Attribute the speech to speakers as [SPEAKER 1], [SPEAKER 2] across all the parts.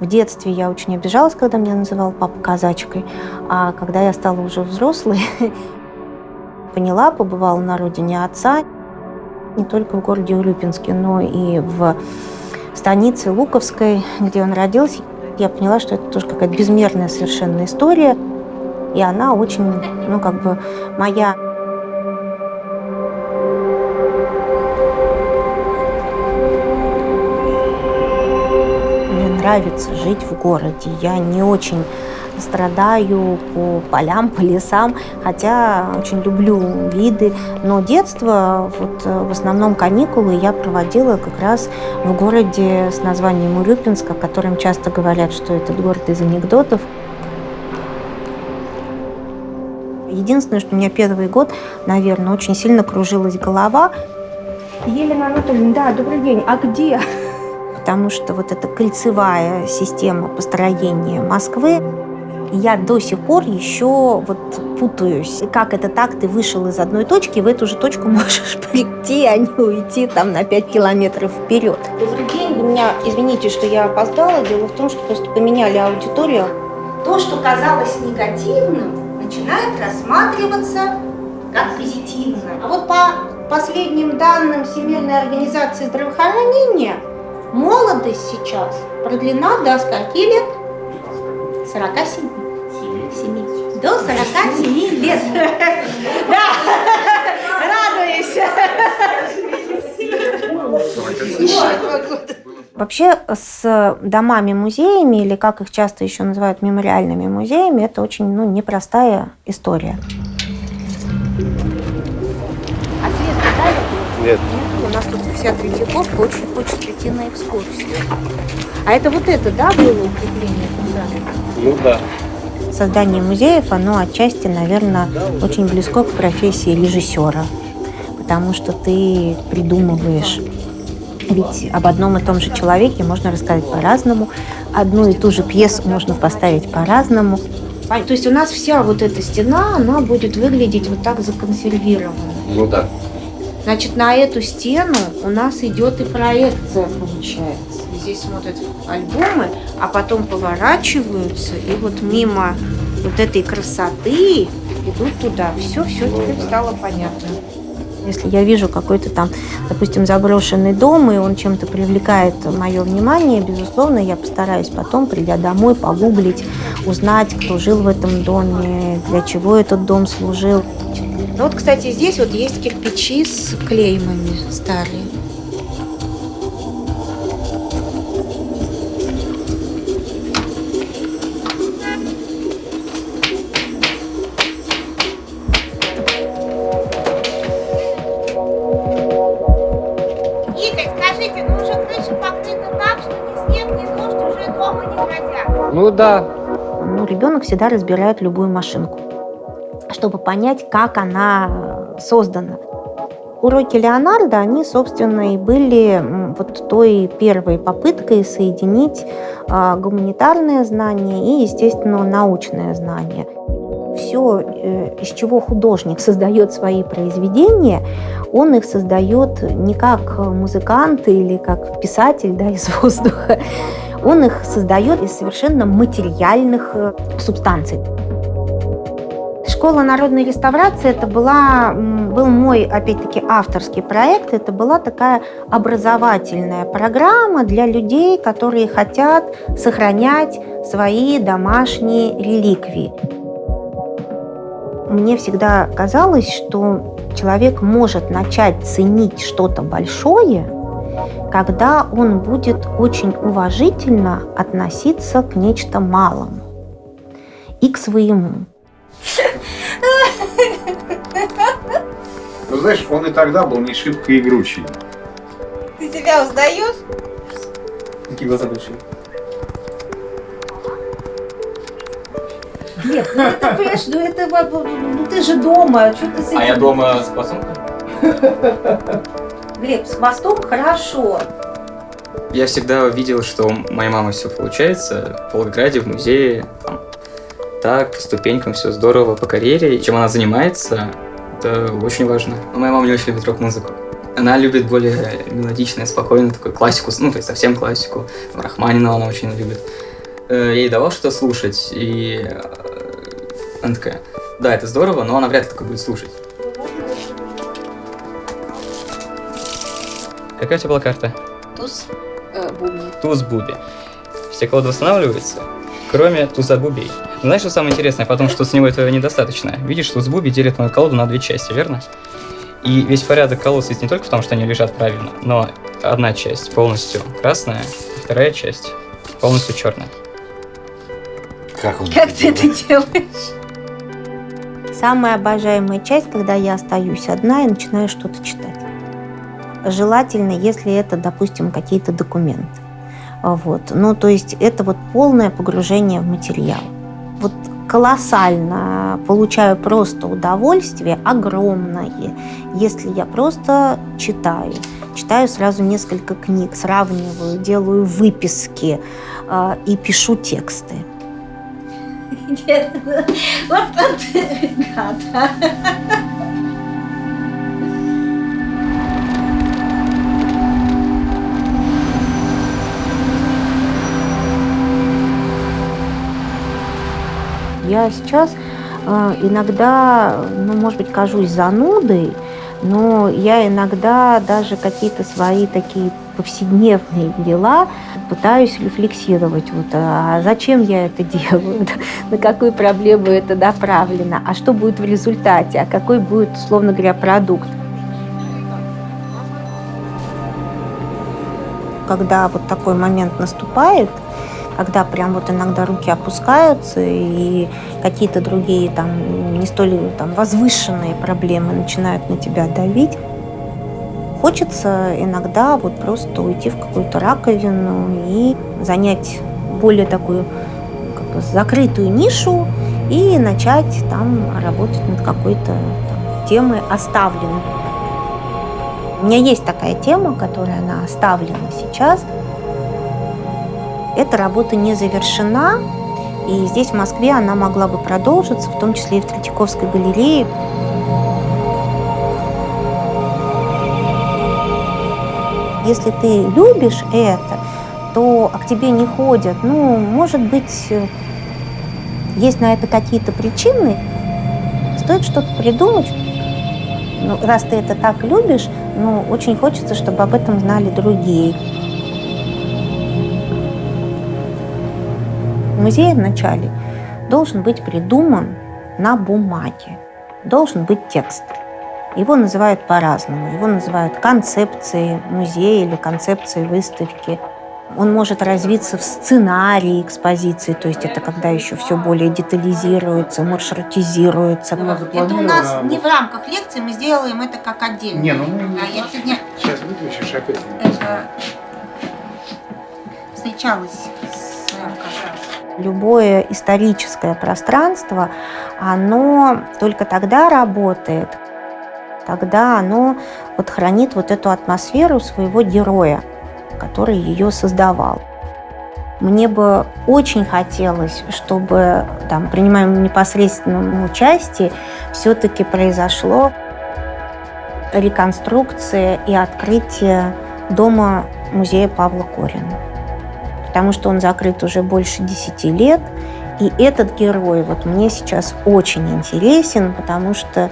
[SPEAKER 1] В детстве я очень обижалась, когда меня называл папа казачкой, а когда я стала уже взрослой, поняла, побывала на родине отца, не только в городе Урюпинске, но и в станице Луковской, где он родился. Я поняла, что это тоже какая-то безмерная совершенно история, и она очень, ну, как бы моя. Нравится жить в городе. Я не очень страдаю по полям, по лесам, хотя очень люблю виды. Но детство, вот э, в основном каникулы я проводила как раз в городе с названием Урюпинск, о котором часто говорят, что этот город из анекдотов. Единственное, что у меня первый год, наверное, очень сильно кружилась голова.
[SPEAKER 2] Елена Анатольевна, да, добрый день. А где?
[SPEAKER 1] Потому что вот эта кольцевая система построения Москвы, я до сих пор еще вот путаюсь. Как это так, ты вышел из одной точки, в эту же точку можешь прийти, а не уйти там на 5 километров вперед.
[SPEAKER 2] Добрый день, вы меня извините, что я опоздала. Дело в том, что просто поменяли аудиторию.
[SPEAKER 3] То, что казалось негативным, начинает рассматриваться как позитивно.
[SPEAKER 2] А вот по последним данным Всемирной организации здравоохранения, молодость сейчас продлена до скольки лет? 47. 7. До 47 лет. Да, радуюсь.
[SPEAKER 1] Вообще с домами-музеями, или как их часто еще называют мемориальными музеями, это очень ну, непростая история.
[SPEAKER 2] А свет дали?
[SPEAKER 4] Нет.
[SPEAKER 2] Нас тут вся Третьяковка очень хочет прийти на экскурсию. А это вот это, да, было укрепление? Да.
[SPEAKER 4] Ну да.
[SPEAKER 1] Создание музеев, оно отчасти, наверное, очень близко к профессии режиссера, потому что ты придумываешь ведь об одном и том же человеке можно рассказать по-разному, одну и ту же пьесу можно поставить по-разному.
[SPEAKER 2] То есть у нас вся вот эта стена, она будет выглядеть вот так законсервированно.
[SPEAKER 4] Ну да.
[SPEAKER 2] Значит, на эту стену у нас идет и проекция, получается. Здесь смотрят альбомы, а потом поворачиваются, и вот мимо вот этой красоты идут туда. Все, все теперь стало понятно.
[SPEAKER 1] Если я вижу какой-то там, допустим, заброшенный дом, и он чем-то привлекает мое внимание, безусловно, я постараюсь потом, придя домой, погуглить, узнать, кто жил в этом доме, для чего этот дом служил.
[SPEAKER 2] Ну вот, кстати, здесь вот есть кирпичи с клеймами старые.
[SPEAKER 3] Игорь, скажите, ну уже крыша покрыта так, что ни снег, ни дождь уже дома не грозят.
[SPEAKER 4] Ну да.
[SPEAKER 1] Ну, ребенок всегда разбирает любую машинку, чтобы понять, как она создана. Уроки Леонардо, они, собственно, и были вот той первой попыткой соединить а, гуманитарное знание и, естественно, научное знание. Все, э, из чего художник создает свои произведения, он их создает не как музыкант или как писатель да, из воздуха, он их создает из совершенно материальных э, субстанций. Школа народной реставрации это была, был мой, опять-таки, авторский проект. Это была такая образовательная программа для людей, которые хотят сохранять свои домашние реликвии. Мне всегда казалось, что человек может начать ценить что-то большое, когда он будет очень уважительно относиться к нечто малому и к своему.
[SPEAKER 5] Ну, знаешь, он и тогда был не шибко игручий.
[SPEAKER 3] Ты себя узнаешь?
[SPEAKER 4] Какие глаза большие.
[SPEAKER 2] Глеб, ну это, понимаешь, ну это, ну ты же дома, что ты с
[SPEAKER 6] А я дома с пацанкой?
[SPEAKER 2] Глеб, с мостом хорошо.
[SPEAKER 6] Я всегда видел, что у моей мамы все получается. В Волгограде, в музее, там, так, по ступенькам все здорово, по карьере. И чем она занимается, это очень важно. Но моя мама не очень любит рок-музыку. Она любит более мелодичное, спокойное, такую классику, ну, то есть совсем классику. Рахманинова она очень любит. э, я ей давал что-то слушать, и э, она такая, да, это здорово, но она вряд ли такое будет слушать. Какая у тебя была карта?
[SPEAKER 2] Туз э, бубни.
[SPEAKER 6] Туз Буби. Все колоды восстанавливаются, кроме туза Бубей. Знаешь, что самое интересное? Потом, что с него этого недостаточно. Видишь, туз Буби делит мою колоду на две части, верно? И весь порядок колод состоит не только в том, что они лежат правильно, но одна часть полностью красная, а вторая часть полностью черная.
[SPEAKER 5] Как он
[SPEAKER 2] Как ты это делаешь?
[SPEAKER 1] Самая обожаемая часть, когда я остаюсь одна и начинаю что-то читать. Желательно, если это, допустим, какие-то документы. Вот. Ну, то есть это вот полное погружение в материал. Вот колоссально получаю просто удовольствие, огромное, если я просто читаю. Читаю сразу несколько книг, сравниваю, делаю выписки э, и пишу тексты.
[SPEAKER 2] Вот он гад.
[SPEAKER 1] Я сейчас э, иногда, ну, может быть, кажусь занудой, но я иногда даже какие-то свои такие повседневные дела пытаюсь рефлексировать. Вот, а зачем я это делаю? На какую проблему это направлено? А что будет в результате? А какой будет, условно говоря, продукт? Когда вот такой момент наступает, когда прям вот иногда руки опускаются и какие-то другие там не столь там возвышенные проблемы начинают на тебя давить, хочется иногда вот просто уйти в какую-то раковину и занять более такую как бы, закрытую нишу и начать там работать над какой-то темой оставленной. У меня есть такая тема, которая она оставлена сейчас – эта работа не завершена, и здесь, в Москве, она могла бы продолжиться, в том числе и в Третьяковской галерее. Если ты любишь это, то к тебе не ходят. Ну, может быть, есть на это какие-то причины. Стоит что-то придумать. Ну, раз ты это так любишь, ну, очень хочется, чтобы об этом знали другие. Музей вначале должен быть придуман на бумаге, должен быть текст. Его называют по-разному. Его называют концепцией музея или концепцией выставки. Он может развиться в сценарии экспозиции, то есть это когда еще все более детализируется, маршрутизируется.
[SPEAKER 2] Это у нас не в рамках лекции, мы сделаем это как отдельно.
[SPEAKER 5] Не, ну мы
[SPEAKER 2] А я сегодня
[SPEAKER 5] сейчас выключишь опять.
[SPEAKER 2] это встречалась
[SPEAKER 1] Любое историческое пространство, оно только тогда работает, когда оно вот хранит вот эту атмосферу своего героя, который ее создавал. Мне бы очень хотелось, чтобы там, принимаем непосредственном участии, все-таки произошло реконструкция и открытие дома музея Павла Корина потому что он закрыт уже больше 10 лет. И этот герой вот мне сейчас очень интересен, потому что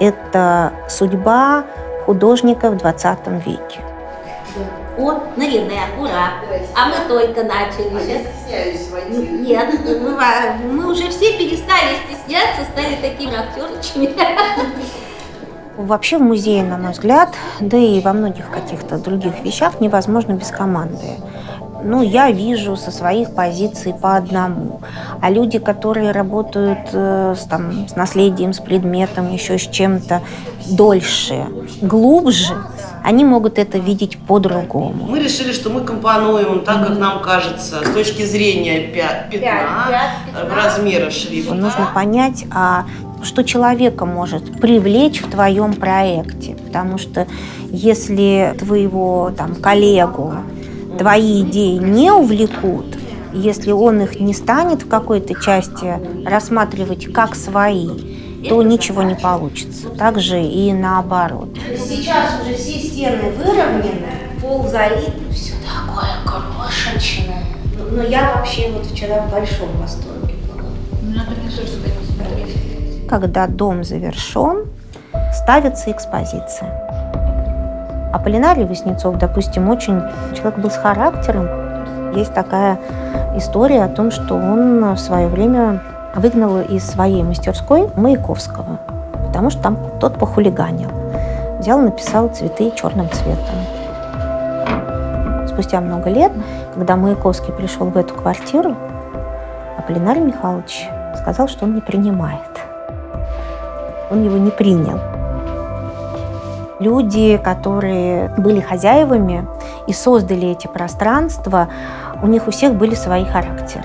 [SPEAKER 1] это судьба художника в 20 веке.
[SPEAKER 7] О, Наринэ, ура! А мы только начали. Сейчас. Нет, мы, мы уже все перестали стесняться, стали такими актерчами.
[SPEAKER 1] Вообще в музее, на мой взгляд, да и во многих каких-то других вещах невозможно без команды. Ну, я вижу со своих позиций по одному. А люди, которые работают э, с, там, с наследием, с предметом, еще с чем-то дольше, глубже, они могут это видеть по-другому.
[SPEAKER 8] Мы решили, что мы компонуем так, как нам кажется, с точки зрения пя- пятна, э, размера шрифта.
[SPEAKER 1] Нужно понять, а что человека может привлечь в твоем проекте. Потому что если твоего там, коллегу твои идеи не увлекут, если он их не станет в какой-то части рассматривать как свои, то ничего не получится. Также и наоборот.
[SPEAKER 2] Сейчас уже все стены выровнены, пол залит, все такое крошечное. Но я вообще вот вчера в большом восторге была.
[SPEAKER 1] Когда дом завершен, ставится экспозиция. А Полинарий Васнецов, допустим, очень человек был с характером. Есть такая история о том, что он в свое время выгнал из своей мастерской Маяковского, потому что там тот похулиганил. Взял, написал цветы черным цветом. Спустя много лет, когда Маяковский пришел в эту квартиру, Аполлинарий Михайлович сказал, что он не принимает. Он его не принял. Люди, которые были хозяевами и создали эти пространства, у них у всех были свои характеры.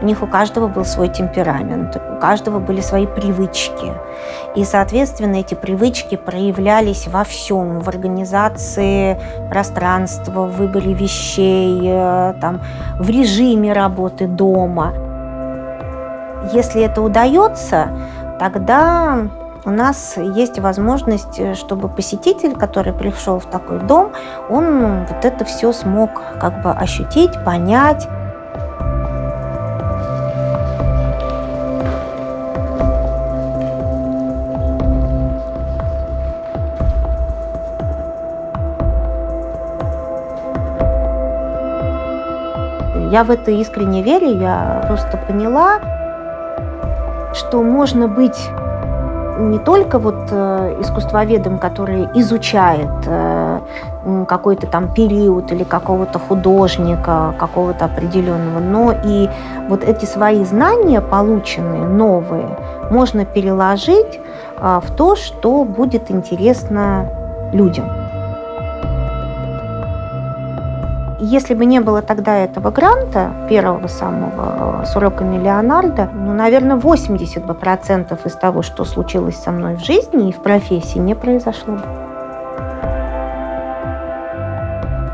[SPEAKER 1] У них у каждого был свой темперамент, у каждого были свои привычки. И, соответственно, эти привычки проявлялись во всем, в организации пространства, в выборе вещей, э, там, в режиме работы дома. Если это удается, тогда у нас есть возможность, э, чтобы посетитель, который пришел в такой дом, он вот это все смог как бы ощутить, понять. Я в это искренне верю, я просто поняла, что можно быть не только вот э, искусствоведом, который изучает э, какой-то там период или какого-то художника, какого-то определенного, но и вот эти свои знания, полученные, новые, можно переложить э, в то, что будет интересно людям. Если бы не было тогда этого гранта, первого самого, с уроками Леонардо, ну, наверное, 80 бы процентов из того, что случилось со мной в жизни и в профессии, не произошло бы.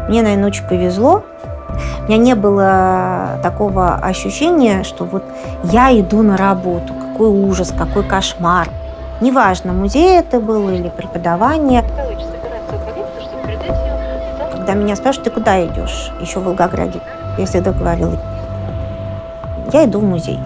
[SPEAKER 1] Мне, наверное, очень повезло. У меня не было такого ощущения, что вот я иду на работу, какой ужас, какой кошмар. Неважно, музей это был или преподавание когда меня спрашивают, ты куда идешь? Еще в Волгограде. Я всегда говорила, я иду в музей.